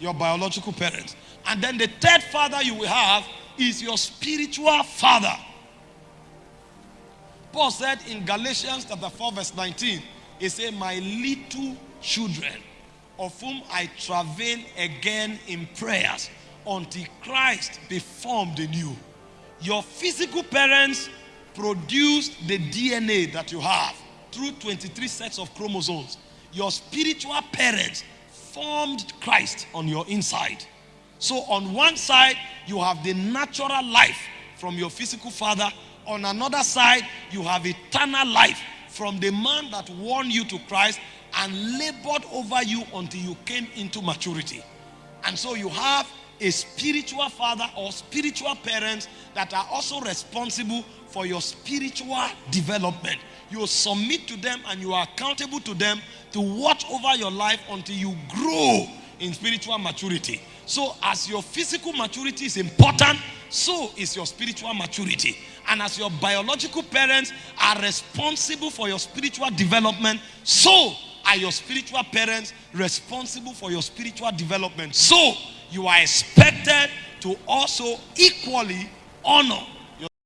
your biological parents. And then the third father you will have is your spiritual father. Paul said in Galatians chapter 4, verse 19, he said, My little children, of whom I travail again in prayers until Christ be formed in you. Your physical parents produced the DNA that you have through 23 sets of chromosomes. Your spiritual parents formed Christ on your inside. So, on one side, you have the natural life from your physical father. On another side, you have eternal life from the man that won you to Christ and labored over you until you came into maturity. And so, you have a spiritual father or spiritual parents that are also responsible for your spiritual development. You submit to them and you are accountable to them to watch over your life until you grow in spiritual maturity. So, as your physical maturity is important, so is your spiritual maturity. And as your biological parents are responsible for your spiritual development, so are your spiritual parents responsible for your spiritual development. So, you are expected to also equally honor